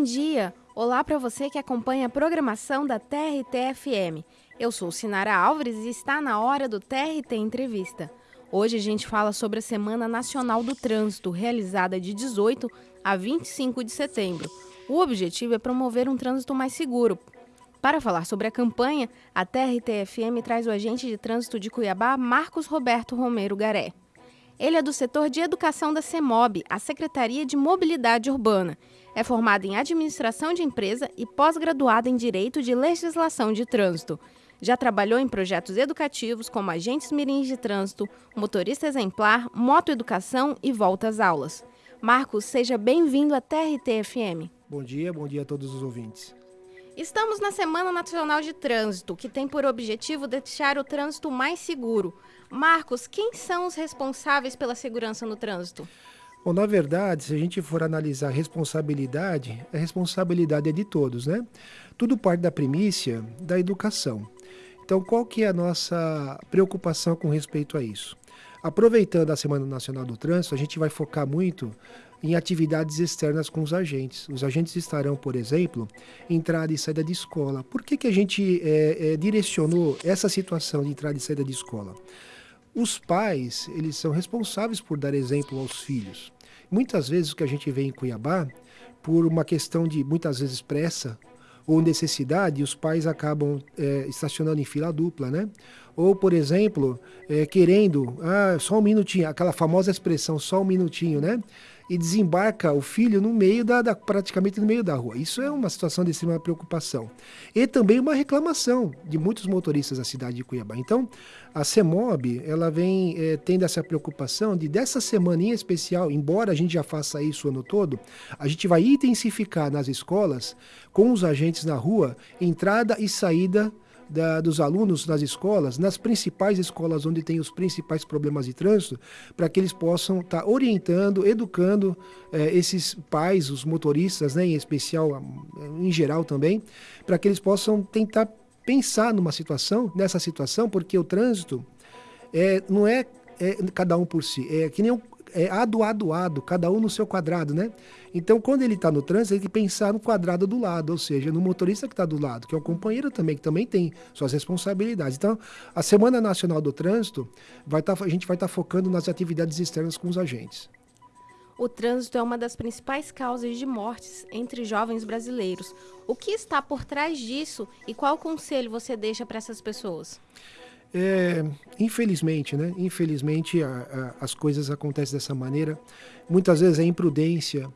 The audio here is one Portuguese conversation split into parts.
Bom dia! Olá para você que acompanha a programação da TRT-FM. Eu sou Sinara Álvares e está na hora do TRT Entrevista. Hoje a gente fala sobre a Semana Nacional do Trânsito, realizada de 18 a 25 de setembro. O objetivo é promover um trânsito mais seguro. Para falar sobre a campanha, a TRT-FM traz o agente de trânsito de Cuiabá, Marcos Roberto Romero Garé. Ele é do setor de educação da CEMOB, a Secretaria de Mobilidade Urbana. É formado em administração de empresa e pós-graduado em Direito de Legislação de Trânsito. Já trabalhou em projetos educativos como agentes mirins de trânsito, motorista exemplar, motoeducação e volta às aulas. Marcos, seja bem-vindo à TRT-FM. Bom dia, bom dia a todos os ouvintes. Estamos na Semana Nacional de Trânsito, que tem por objetivo deixar o trânsito mais seguro. Marcos, quem são os responsáveis pela segurança no trânsito? Bom, na verdade, se a gente for analisar responsabilidade, a responsabilidade é de todos, né? Tudo parte da primícia da educação. Então, qual que é a nossa preocupação com respeito a isso? Aproveitando a Semana Nacional do Trânsito, a gente vai focar muito em atividades externas com os agentes. Os agentes estarão, por exemplo, entrada e saída de escola. Por que, que a gente é, é, direcionou essa situação de entrada e saída de escola? Os pais, eles são responsáveis por dar exemplo aos filhos. Muitas vezes o que a gente vê em Cuiabá, por uma questão de, muitas vezes, pressa, ou necessidade, os pais acabam é, estacionando em fila dupla, né? Ou, por exemplo, é, querendo, ah, só um minutinho, aquela famosa expressão, só um minutinho, né? E desembarca o filho no meio da, da, praticamente no meio da rua. Isso é uma situação de extrema preocupação. E também uma reclamação de muitos motoristas da cidade de Cuiabá. Então, a CEMOB, ela vem é, tendo essa preocupação de dessa semaninha especial, embora a gente já faça isso o ano todo, a gente vai intensificar nas escolas, com os agentes na rua, entrada e saída da, dos alunos nas escolas, nas principais escolas onde tem os principais problemas de trânsito, para que eles possam estar tá orientando, educando eh, esses pais, os motoristas, né, em especial, em geral também, para que eles possam tentar pensar numa situação, nessa situação, porque o trânsito é, não é, é cada um por si, é que nem um, é ado, ado, ado, cada um no seu quadrado, né? Então, quando ele está no trânsito, ele tem que pensar no quadrado do lado, ou seja, no motorista que está do lado, que é o companheiro também, que também tem suas responsabilidades. Então, a Semana Nacional do Trânsito, vai tá, a gente vai estar tá focando nas atividades externas com os agentes. O trânsito é uma das principais causas de mortes entre jovens brasileiros. O que está por trás disso e qual conselho você deixa para essas pessoas? É, infelizmente, né? Infelizmente a, a, as coisas acontecem dessa maneira. Muitas vezes a imprudência,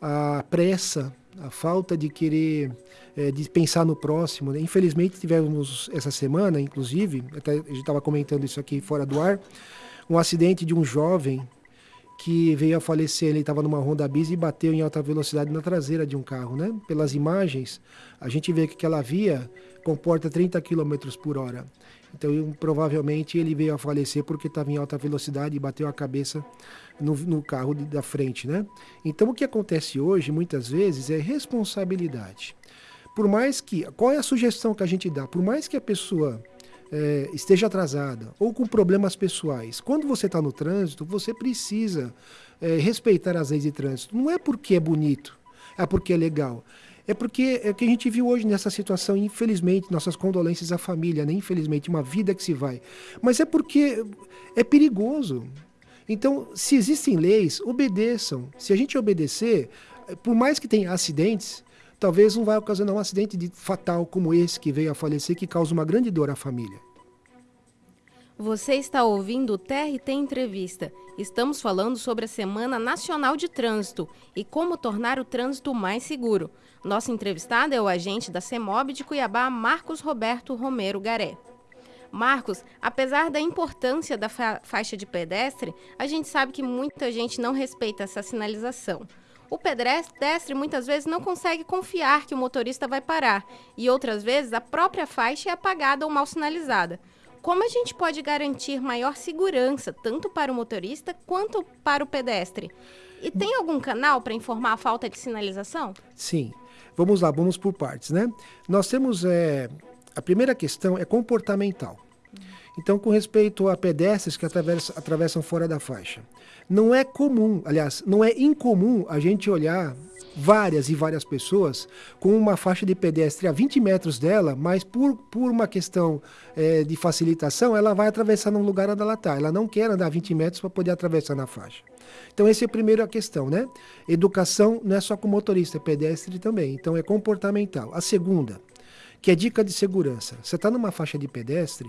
a pressa, a falta de querer é, de pensar no próximo. Né? Infelizmente tivemos essa semana, inclusive, até a gente estava comentando isso aqui fora do ar, um acidente de um jovem que veio a falecer. Ele estava numa Honda Bis e bateu em alta velocidade na traseira de um carro, né? Pelas imagens, a gente vê que aquela via comporta 30 km por hora. Então, provavelmente ele veio a falecer porque estava em alta velocidade e bateu a cabeça no, no carro de, da frente, né? Então, o que acontece hoje, muitas vezes, é responsabilidade. Por mais que, qual é a sugestão que a gente dá? Por mais que a pessoa é, esteja atrasada ou com problemas pessoais, quando você está no trânsito, você precisa é, respeitar as leis de trânsito. Não é porque é bonito, é porque é legal. É porque é o que a gente viu hoje nessa situação, infelizmente, nossas condolências à família, né? infelizmente, uma vida que se vai. Mas é porque é perigoso. Então, se existem leis, obedeçam. Se a gente obedecer, por mais que tenha acidentes, talvez não vai ocasionar um acidente de, fatal como esse que veio a falecer, que causa uma grande dor à família. Você está ouvindo o TRT Entrevista. Estamos falando sobre a Semana Nacional de Trânsito e como tornar o trânsito mais seguro. Nosso entrevistado é o agente da CEMOB de Cuiabá, Marcos Roberto Romero Garé. Marcos, apesar da importância da fa faixa de pedestre, a gente sabe que muita gente não respeita essa sinalização. O pedestre muitas vezes não consegue confiar que o motorista vai parar e outras vezes a própria faixa é apagada ou mal sinalizada. Como a gente pode garantir maior segurança tanto para o motorista quanto para o pedestre? E tem algum canal para informar a falta de sinalização? Sim. Vamos lá, vamos por partes, né? Nós temos é, a primeira questão é comportamental. Então, com respeito a pedestres que atravessam, fora da faixa, não é comum, aliás, não é incomum a gente olhar várias e várias pessoas com uma faixa de pedestre a 20 metros dela, mas por, por uma questão é, de facilitação, ela vai atravessar num lugar onde ela está. Ela não quer andar 20 metros para poder atravessar na faixa. Então, essa é a primeira questão, né? Educação não é só com motorista, é pedestre também. Então, é comportamental. A segunda, que é dica de segurança. Você está numa faixa de pedestre,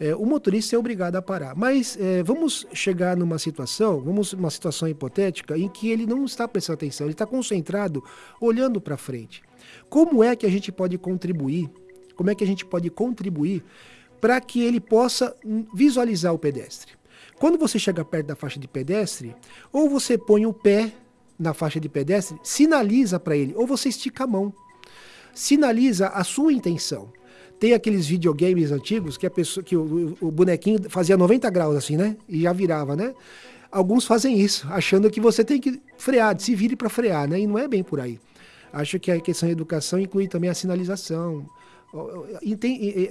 é, o motorista é obrigado a parar. Mas é, vamos chegar numa situação, vamos uma situação hipotética em que ele não está prestando atenção, ele está concentrado, olhando para frente. Como é que a gente pode contribuir? Como é que a gente pode contribuir para que ele possa visualizar o pedestre? Quando você chega perto da faixa de pedestre, ou você põe o pé na faixa de pedestre, sinaliza para ele, ou você estica a mão. Sinaliza a sua intenção. Tem aqueles videogames antigos que a pessoa que o, o bonequinho fazia 90 graus assim, né? E já virava, né? Alguns fazem isso, achando que você tem que frear, se vire para frear, né? E não é bem por aí. Acho que a questão da educação inclui também a sinalização,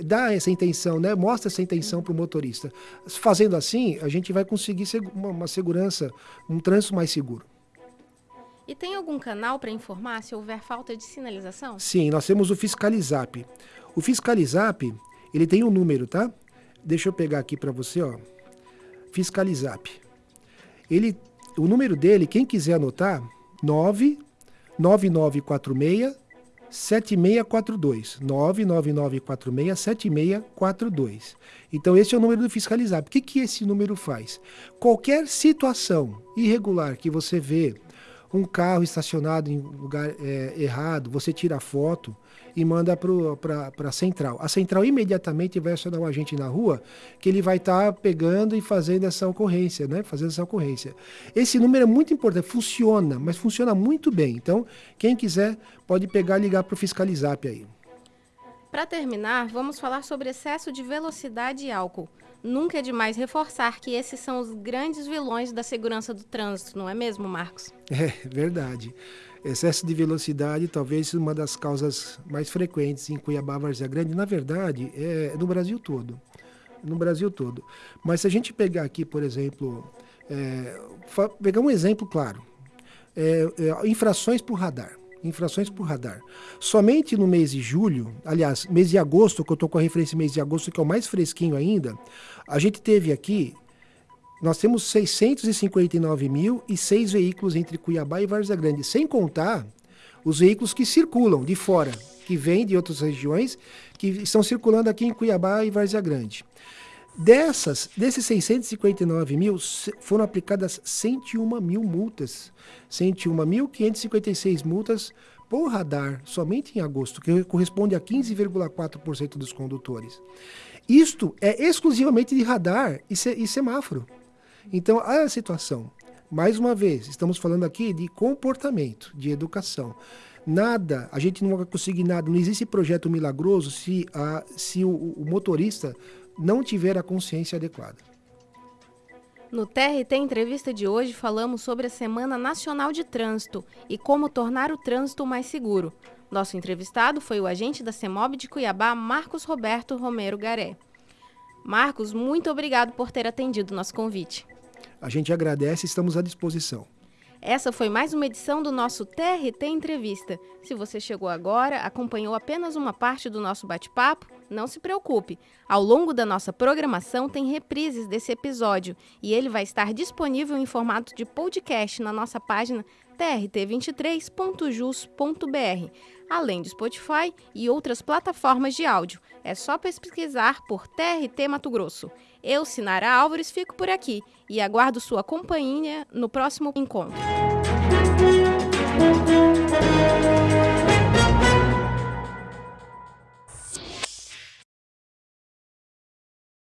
dá essa intenção, né? mostra essa intenção para o motorista. Fazendo assim, a gente vai conseguir uma segurança, um trânsito mais seguro. E tem algum canal para informar se houver falta de sinalização? Sim, nós temos o Fiscalizap. O Fiscalizap, ele tem um número, tá? Deixa eu pegar aqui para você, ó. Fiscalizap. Ele, o número dele, quem quiser anotar, 99946 7642. 99946 7642. Então esse é o número do Fiscalizap. O que, que esse número faz? Qualquer situação irregular que você vê um carro estacionado em lugar é, errado, você tira a foto e manda para a central. A central imediatamente vai acionar um agente na rua que ele vai estar tá pegando e fazendo essa ocorrência, né? Fazendo essa ocorrência. Esse número é muito importante, funciona, mas funciona muito bem. Então, quem quiser pode pegar e ligar para o Fiscalizap aí. Para terminar, vamos falar sobre excesso de velocidade e álcool. Nunca é demais reforçar que esses são os grandes vilões da segurança do trânsito, não é mesmo, Marcos? É verdade. Excesso de velocidade talvez uma das causas mais frequentes em Cuiabá, Várzea Grande. Na verdade, é no Brasil todo. No Brasil todo. Mas se a gente pegar aqui, por exemplo, é, pegar um exemplo claro, é, é, infrações por radar infrações por radar. Somente no mês de julho, aliás, mês de agosto, que eu estou com a referência mês de agosto, que é o mais fresquinho ainda, a gente teve aqui, nós temos 659 mil e seis veículos entre Cuiabá e Várzea Grande, sem contar os veículos que circulam de fora, que vêm de outras regiões, que estão circulando aqui em Cuiabá e Várzea Grande. Dessas, desses 659 mil, foram aplicadas 101 mil multas. 101.556 multas por radar, somente em agosto, que corresponde a 15,4% dos condutores. Isto é exclusivamente de radar e, e semáforo. Então, a situação, mais uma vez, estamos falando aqui de comportamento, de educação. Nada, a gente não vai conseguir nada, não existe projeto milagroso se, a, se o, o motorista não tiver a consciência adequada. No TRT Entrevista de hoje falamos sobre a Semana Nacional de Trânsito e como tornar o trânsito mais seguro. Nosso entrevistado foi o agente da CEMOB de Cuiabá, Marcos Roberto Romero Garé. Marcos, muito obrigado por ter atendido nosso convite. A gente agradece e estamos à disposição. Essa foi mais uma edição do nosso TRT Entrevista. Se você chegou agora, acompanhou apenas uma parte do nosso bate-papo, não se preocupe, ao longo da nossa programação tem reprises desse episódio e ele vai estar disponível em formato de podcast na nossa página trt23.jus.br, além do Spotify e outras plataformas de áudio. É só pesquisar por TRT Mato Grosso. Eu, Sinara Álvares, fico por aqui e aguardo sua companhia no próximo encontro.